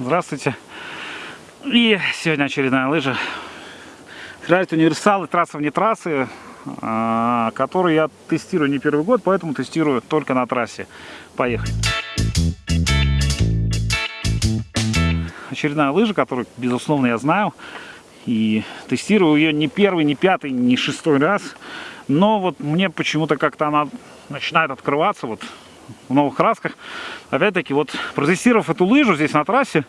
Здравствуйте. И сегодня очередная лыжа. Райт универсалы, трасса вне трассы, а, которую я тестирую не первый год, поэтому тестирую только на трассе. Поехали. Очередная лыжа, которую, безусловно, я знаю. И тестирую ее не первый, не пятый, не шестой раз. Но вот мне почему-то как-то она начинает открываться вот в новых красках. Опять-таки, вот протестировав эту лыжу здесь на трассе,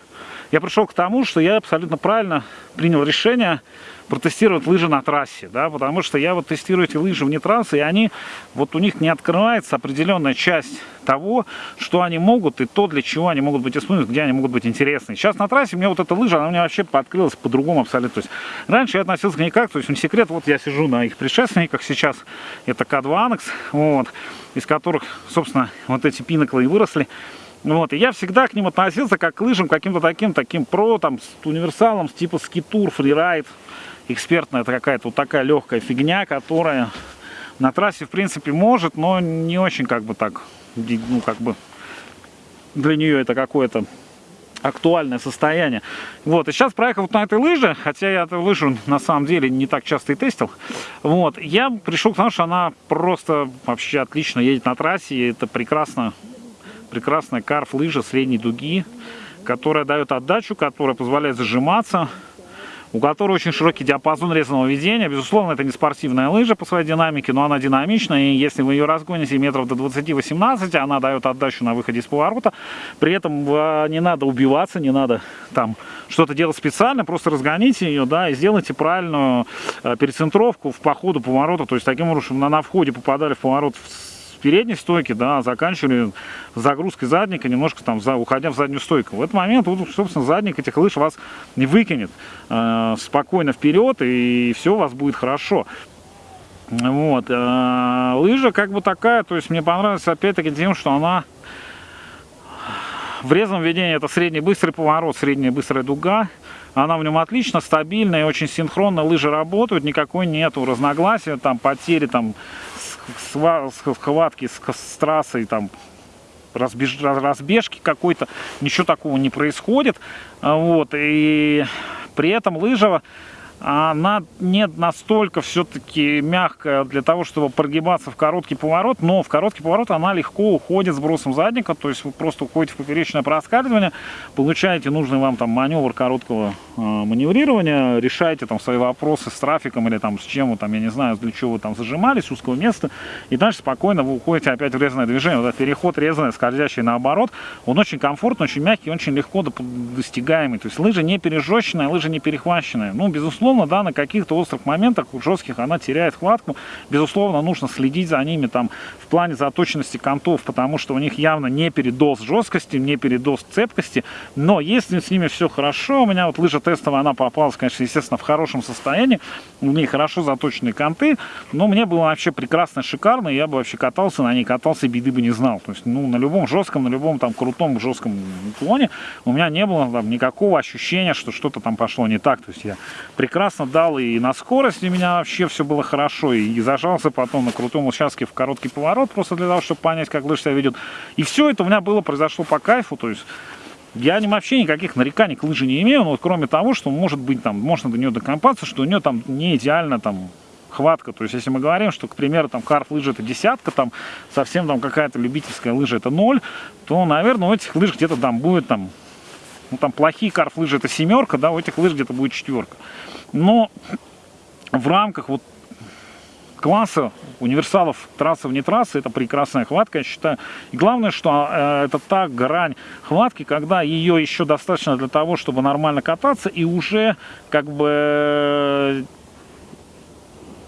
я пришел к тому, что я абсолютно правильно принял решение протестировать лыжи на трассе, да, потому что я вот тестирую эти лыжи вне трассы, и они, вот у них не открывается определенная часть того, что они могут, и то, для чего они могут быть использованы, где они могут быть интересны. Сейчас на трассе мне вот эта лыжа, она меня вообще открылась по-другому абсолютно. То есть раньше я относился к ней как, то есть не секрет, вот я сижу на их предшественниках сейчас, это К2 Annex, вот, из которых, собственно, вот эти пинаклы и выросли. Вот, и я всегда к ним относился как к лыжам, каким-то таким, таким про, там, с универсалом, типа скитур, фрирайд. Экспертная это какая-то вот такая легкая фигня, которая на трассе, в принципе, может, но не очень, как бы, так, ну, как бы, для нее это какое-то актуальное состояние. Вот, и сейчас проехал вот на этой лыже, хотя я эту лыжу на самом деле не так часто и тестил, вот, я пришел к тому, что она просто вообще отлично едет на трассе, и это прекрасно прекрасная карф-лыжа средней дуги, которая дает отдачу, которая позволяет зажиматься, у которой очень широкий диапазон резаного ведения. Безусловно, это не спортивная лыжа по своей динамике, но она динамичная, и если вы ее разгоните метров до 20-18, она дает отдачу на выходе из поворота. При этом а, не надо убиваться, не надо там что-то делать специально, просто разгоните ее, да, и сделайте правильную а, перецентровку в по ходу поворота, то есть таким образом на, на входе попадали в поворот в передней стойки, да, заканчивали загрузкой задника, немножко там за, уходя в заднюю стойку. В этот момент, вот, собственно, задник этих лыж вас не выкинет э, спокойно вперед, и все у вас будет хорошо. Вот. Э, лыжа как бы такая, то есть мне понравилась опять-таки тем, что она в резвом ведении это средний быстрый поворот, средняя быстрая дуга. Она в нем отлично, стабильная очень синхронно лыжи работают, никакой нету разногласия, там потери там схватки с, трассой, там, разбеж, разбежки какой-то, ничего такого не происходит. Вот, и при этом лыжа она не настолько все-таки мягкая для того, чтобы прогибаться в короткий поворот, но в короткий поворот она легко уходит с бросом задника, то есть вы просто уходите в поперечное проскальзывание, получаете нужный вам там маневр короткого маневрирования, решаете там свои вопросы с трафиком или там с чем вы там, я не знаю, для чего вы там зажимались, узкого места, и дальше спокойно вы уходите опять в резанное движение, вот этот переход резанный, скользящий наоборот, он очень комфортный, очень мягкий, очень легко достигаемый, то есть лыжа не пережеченная, лыжа не перехваченная, ну, безусловно, да, на каких-то острых моментах жестких она теряет хватку. Безусловно, нужно следить за ними там в плане заточенности контов, потому что у них явно не передоз жесткости, не передоз цепкости. Но если с ними все хорошо, у меня вот лыжа тестовая, она попалась, конечно, естественно, в хорошем состоянии. У нее хорошо заточенные конты, но мне было вообще прекрасно, шикарно. Я бы вообще катался на ней, катался, беды бы не знал. То есть, ну, на любом жестком, на любом там крутом жестком уклоне у меня не было там никакого ощущения, что что-то там пошло не так. То есть я прекрасно дал, и на скорости у меня вообще все было хорошо, и зажался потом на крутом участке в короткий поворот, просто для того, чтобы понять, как лыжа себя ведет. И все это у меня было, произошло по кайфу, то есть я вообще никаких нареканий к лыже не имею, но вот кроме того, что может быть там, можно до нее докопаться, что у нее там не идеально там хватка. То есть, если мы говорим, что, к примеру, там карт лыжи это десятка, там совсем там какая-то любительская лыжа это ноль, то, наверное, у этих лыж где-то там будет там, ну там плохие карт лыжи это семерка, да, у этих лыж где-то будет четверка. Но в рамках вот класса универсалов трассы вне трассы это прекрасная хватка, я считаю. И главное, что э, это та грань хватки, когда ее еще достаточно для того, чтобы нормально кататься, и уже как бы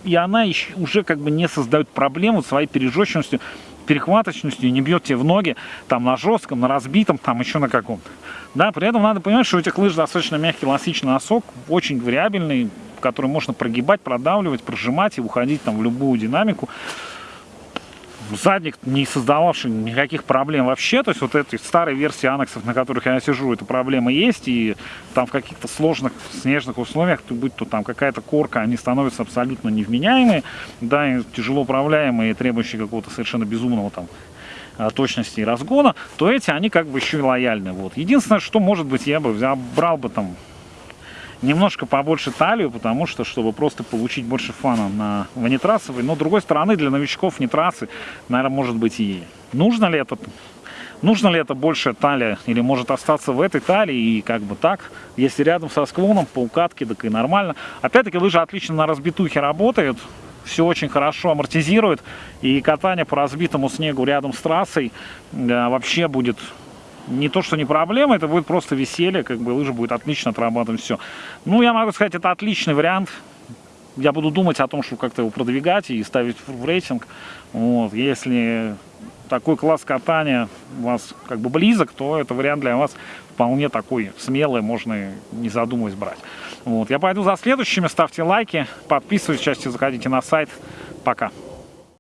и она еще, уже как бы не создает проблему своей пережеченностью, перехваточностью, не бьет тебе в ноги там на жестком, на разбитом, там еще на каком-то. Да, при этом надо понимать, что у этих лыж достаточно мягкий эластичный носок, очень вариабельный, который можно прогибать, продавливать, прожимать и уходить там в любую динамику задник, не создававший никаких проблем вообще. То есть вот этой старой версии анексов, на которых я сижу, эта проблема есть. И там в каких-то сложных снежных условиях, будь то там какая-то корка, они становятся абсолютно невменяемые, да, и тяжело управляемые, требующие какого-то совершенно безумного там а, точности и разгона, то эти, они как бы еще и лояльны. Вот. Единственное, что, может быть, я бы взял, брал бы там немножко побольше талию, потому что, чтобы просто получить больше фана на ванитрасовой. Но, с другой стороны, для новичков нитрасы, наверное, может быть и нужно ли это Нужно ли это большая талия или может остаться в этой талии и как бы так, если рядом со склоном по укатке, так и нормально. Опять-таки лыжи отлично на разбитухе работают, все очень хорошо амортизирует и катание по разбитому снегу рядом с трассой да, вообще будет не то, что не проблема, это будет просто веселье, как бы лыжа будет отлично отрабатывать все. Ну, я могу сказать, это отличный вариант. Я буду думать о том, что как-то его продвигать и ставить в рейтинг. Вот, если такой класс катания у вас как бы близок, то это вариант для вас вполне такой смелый, можно не задумываясь брать. Вот, я пойду за следующими, ставьте лайки, подписывайтесь, часто заходите на сайт. Пока.